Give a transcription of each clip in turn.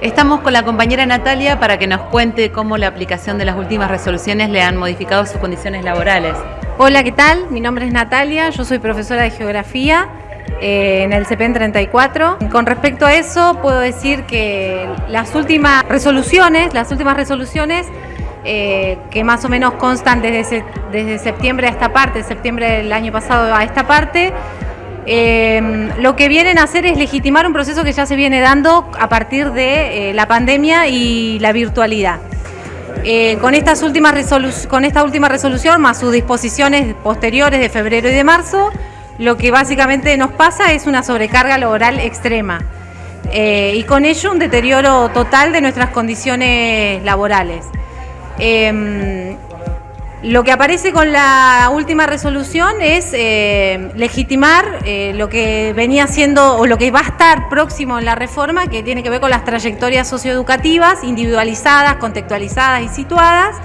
Estamos con la compañera Natalia para que nos cuente cómo la aplicación de las últimas resoluciones le han modificado sus condiciones laborales. Hola, ¿qué tal? Mi nombre es Natalia, yo soy profesora de Geografía eh, en el CPN 34. Con respecto a eso, puedo decir que las últimas resoluciones, las últimas resoluciones eh, que más o menos constan desde, desde septiembre a esta parte, septiembre del año pasado a esta parte, eh, lo que vienen a hacer es legitimar un proceso que ya se viene dando a partir de eh, la pandemia y la virtualidad. Eh, con, estas últimas con esta última resolución, más sus disposiciones posteriores de febrero y de marzo, lo que básicamente nos pasa es una sobrecarga laboral extrema y con ello un deterioro total de nuestras condiciones laborales. Lo que aparece con la última resolución es eh, legitimar eh, lo que venía siendo o lo que va a estar próximo en la reforma, que tiene que ver con las trayectorias socioeducativas, individualizadas, contextualizadas y situadas,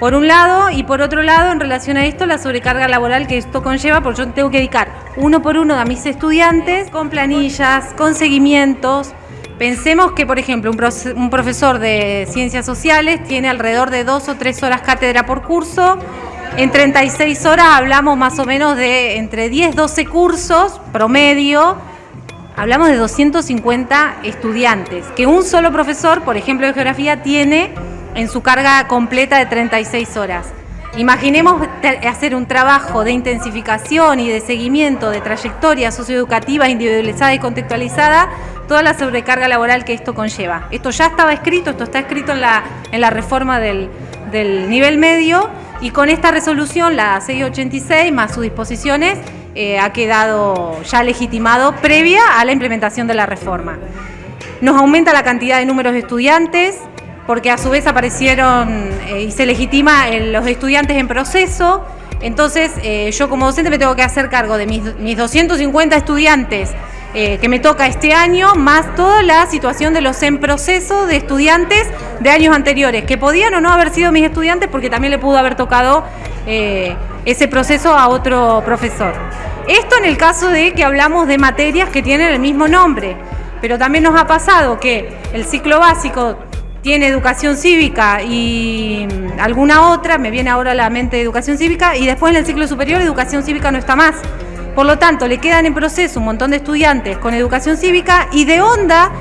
por un lado, y por otro lado, en relación a esto, la sobrecarga laboral que esto conlleva, porque yo tengo que dedicar uno por uno a mis estudiantes, con planillas, con seguimientos, Pensemos que, por ejemplo, un profesor de ciencias sociales tiene alrededor de dos o tres horas cátedra por curso. En 36 horas hablamos más o menos de entre 10, 12 cursos promedio. Hablamos de 250 estudiantes, que un solo profesor, por ejemplo, de geografía, tiene en su carga completa de 36 horas. Imaginemos hacer un trabajo de intensificación y de seguimiento de trayectoria socioeducativa individualizada y contextualizada, toda la sobrecarga laboral que esto conlleva. Esto ya estaba escrito, esto está escrito en la, en la reforma del, nivel medio y con esta resolución, la 686, más sus disposiciones, eh, ha quedado ya legitimado previa a la implementación de la reforma. Nos aumenta la cantidad de números de estudiantes, porque a su vez aparecieron eh, y se legitima los estudiantes en proceso. Entonces, eh, yo como docente me tengo que hacer cargo de mis, mis 250 estudiantes eh, que me toca este año, más toda la situación de los en proceso de estudiantes de años anteriores, que podían o no haber sido mis estudiantes porque también le pudo haber tocado ese proceso a otro profesor. Esto en el caso de que hablamos de materias que tienen el mismo nombre, pero también nos ha pasado que el ciclo básico tiene educación cívica y alguna otra, me viene ahora a la mente educación cívica, y después en el ciclo superior educación cívica no está más. Por lo tanto, le quedan en proceso un montón de estudiantes con educación cívica y de onda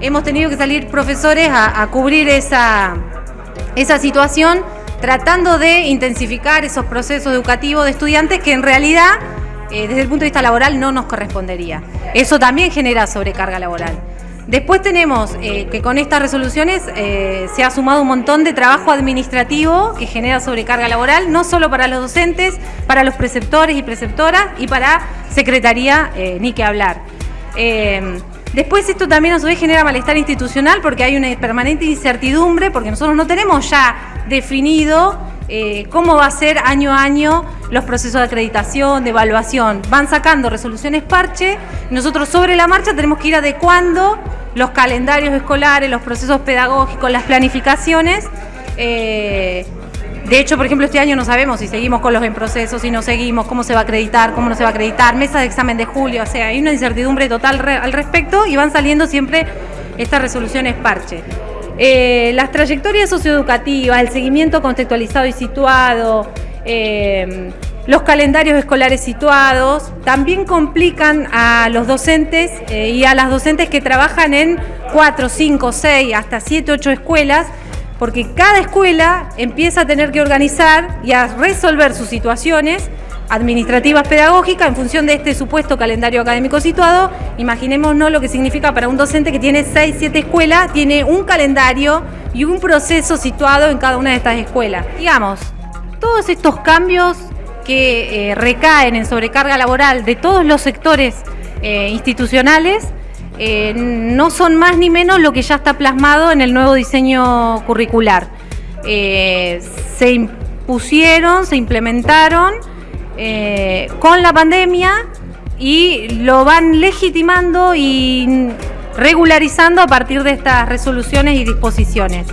hemos tenido que salir profesores a, cubrir esa, esa situación tratando de intensificar esos procesos educativos de estudiantes que en realidad, eh, desde el punto de vista laboral, no nos correspondería. Eso también genera sobrecarga laboral. Después tenemos eh, que con estas resoluciones eh, se ha sumado un montón de trabajo administrativo que genera sobrecarga laboral, no solo para los docentes, para los preceptores y preceptoras y para secretaría, eh, ni que hablar. después esto también a su vez genera malestar institucional porque hay una permanente incertidumbre, porque nosotros no tenemos ya definido cómo va a ser año a año los procesos de acreditación, de evaluación. Van sacando resoluciones parche, nosotros sobre la marcha tenemos que ir adecuando los calendarios escolares, los procesos pedagógicos, las planificaciones. Eh, de hecho, por ejemplo, este año no sabemos si seguimos con los en procesos, si no seguimos, cómo se va a acreditar, cómo no se va a acreditar, mesa de examen de julio, o sea, hay una incertidumbre total al respecto y van saliendo siempre estas resoluciones parche. Eh, las trayectorias socioeducativas, el seguimiento contextualizado y situado, eh, los calendarios escolares situados también complican a los docentes eh, y a las docentes que trabajan en 4, 5, 6, hasta 7, 8 escuelas, porque cada escuela empieza a tener que organizar y a resolver sus situaciones administrativas pedagógicas en función de este supuesto calendario académico situado. Imaginémonos lo que significa para un docente que tiene 6, 7 escuelas, tiene un calendario y un proceso situado en cada una de estas escuelas. Digamos, todos estos cambios que eh, recaen en sobrecarga laboral de todos los sectores eh, institucionales eh, no son más ni menos lo que ya está plasmado en el nuevo diseño curricular. se impusieron, se implementaron con la pandemia y lo van legitimando y regularizando a partir de estas resoluciones y disposiciones.